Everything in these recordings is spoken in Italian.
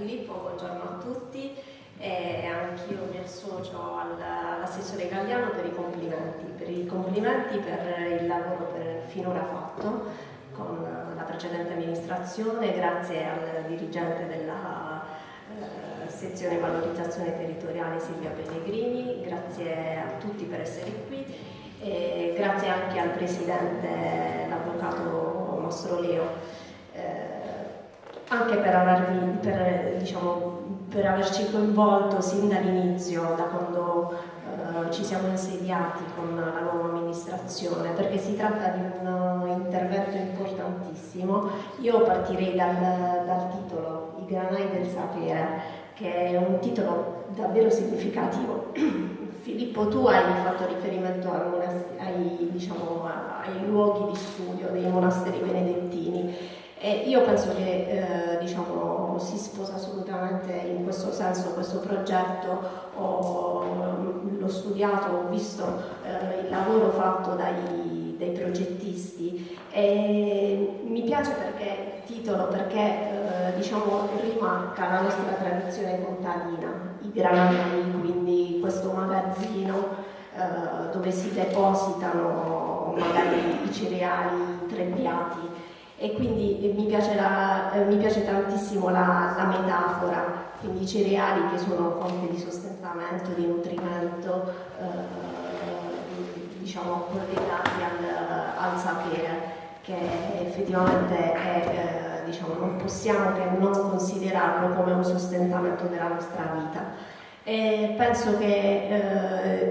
Filippo, buongiorno a tutti e anch'io mi associo all'assessore Galliano per i complimenti, per i complimenti per il lavoro per finora fatto con la precedente amministrazione, grazie al dirigente della eh, sezione valorizzazione territoriale Silvia Pellegrini, grazie a tutti per essere qui e grazie anche al presidente, l'avvocato nostro Leo, eh, anche per, avermi, per, diciamo, per, averci coinvolto sin dall'inizio, da quando eh, ci siamo insediati con la nuova amministrazione, perché si tratta di un intervento importantissimo. Io partirei dal, dal titolo I granai del sapere, che è un titolo davvero significativo Filippo, tu hai fatto riferimento ai, diciamo, ai luoghi di studio dei monasteri benedettini e io penso che eh, diciamo, si sposa assolutamente in questo senso questo progetto, l'ho studiato, ho visto eh, il lavoro fatto dai, dai, progettisti. E mi piace perché titolo perché eh, diciamo, rimarca la nostra tradizione contadina, i granai, quindi questo magazzino eh, dove si depositano magari i cereali trebbiati e quindi mi piace, la, eh, mi piace tantissimo la, la, metafora, quindi i cereali che sono fonte di sostentamento, di nutrimento, eh, diciamo collegati al, al, sapere, che effettivamente è, eh, diciamo, non possiamo che non considerarlo come un sostentamento della nostra vita. E penso che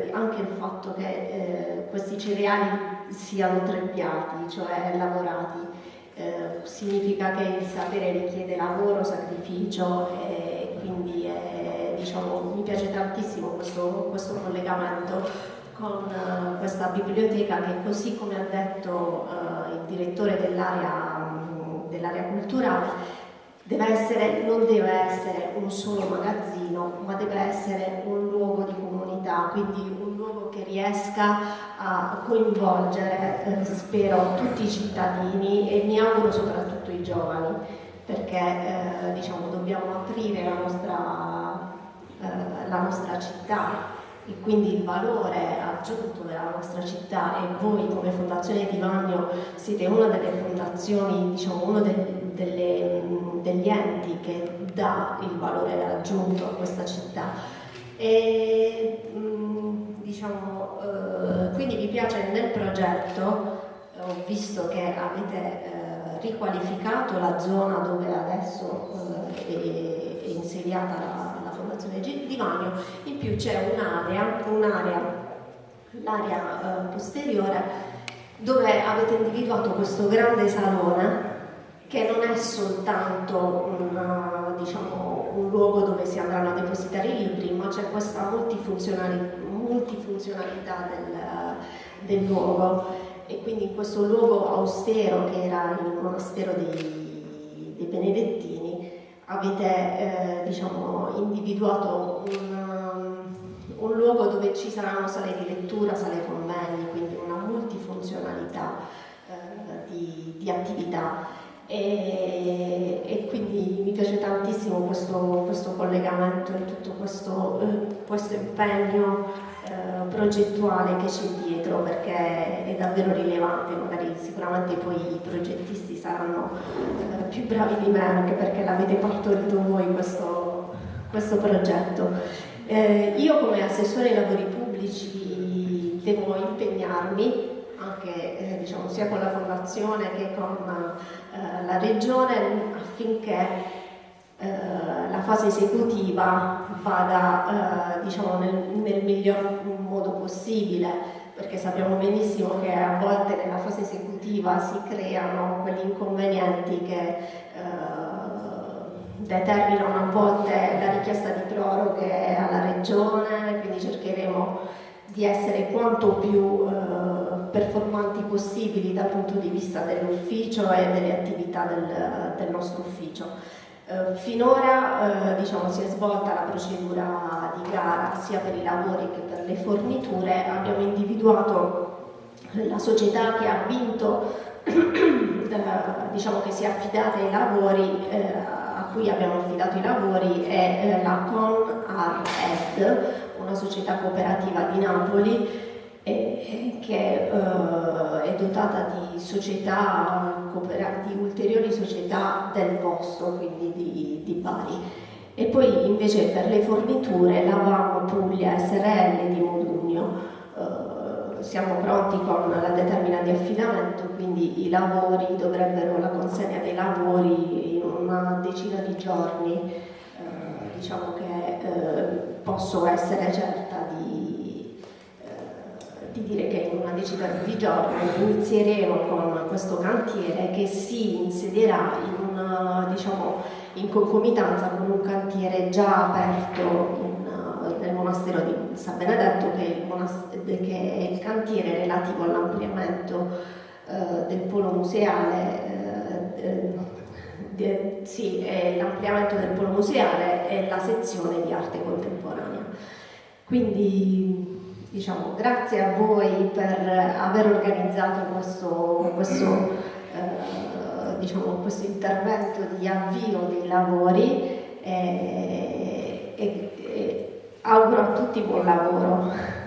eh, anche il fatto che eh, questi cereali siano trebbiati, cioè lavorati, eh, significa che il sapere richiede lavoro, sacrificio e quindi è, diciamo, mi piace tantissimo questo, questo collegamento con uh, questa biblioteca che così come ha detto uh, il direttore dell'area um, dell culturale deve essere, non deve essere un solo magazzino ma deve essere un luogo di comunità quindi un luogo che riesca a coinvolgere, eh, spero, tutti i cittadini e mi auguro soprattutto i giovani, perché eh, diciamo, dobbiamo aprire la nostra, eh, la nostra città e quindi il valore aggiunto della nostra città. E voi come Fondazione Di Vagno siete una delle fondazioni, diciamo uno de, delle, degli enti che dà il valore aggiunto a questa città. E, mm, diciamo, eh, quindi mi piace nel progetto, eh, ho visto che avete eh, riqualificato la zona dove adesso è, insediata la, la Fondazione Di Vagno, in più c'è un'area, un'area, l'area posteriore, dove avete individuato questo grande salone che non è soltanto un, diciamo, un luogo dove si andranno a depositare i libri, ma c'è questa multifunzionalità, multifunzionalità del, del, luogo. E quindi in questo luogo austero che era il monastero dei, dei Benedettini avete eh, diciamo, individuato un, un, luogo dove ci saranno sale di lettura, sale convegni, quindi una multifunzionalità eh, di, di attività e, e, quindi mi piace tantissimo questo, questo collegamento e tutto questo, eh, questo impegno eh, progettuale che c'è dietro perché è davvero rilevante, magari sicuramente poi i progettisti saranno eh, più bravi di me anche perché l'avete partorito voi questo, questo progetto. Eh, io come assessore ai lavori pubblici devo impegnarmi anche eh, diciamo, sia con la fondazione che con eh, la regione affinché eh, la fase esecutiva vada eh, diciamo, nel, nel, miglior modo possibile perché sappiamo benissimo che a volte nella fase esecutiva si creano quegli inconvenienti che eh, determinano a volte la richiesta di proroghe alla regione, quindi cercheremo di essere quanto più eh, performanti possibili dal punto di vista dell'ufficio e delle attività del, del nostro ufficio. Eh, finora eh, diciamo, si è svolta la procedura di gara sia per i lavori che per le forniture, abbiamo individuato la società che ha vinto diciamo che si è affidata ai lavori, eh, a cui abbiamo affidato i lavori, è eh, la ConArEd, una società cooperativa di Napoli che eh, è dotata di società di ulteriori società del posto, quindi di, di Bari. E poi invece per le forniture la VAM Puglia SRL di Modugno eh, siamo pronti con la determina di affidamento, quindi i lavori dovrebbero, la consegna dei lavori in una decina di giorni, eh, diciamo che posso essere certa di, eh, di, dire che in una decina di giorni inizieremo con questo cantiere che si insedierà in, una, diciamo, in concomitanza con un cantiere già aperto in nel monastero di San Benedetto che è il, che è il cantiere relativo all'ampliamento eh, del polo museale eh, de, sì, l'ampliamento del polo museale e la sezione di arte contemporanea. Quindi diciamo grazie a voi per aver organizzato questo, questo, eh, diciamo, questo intervento di avvio dei lavori e, e, e auguro a tutti buon lavoro.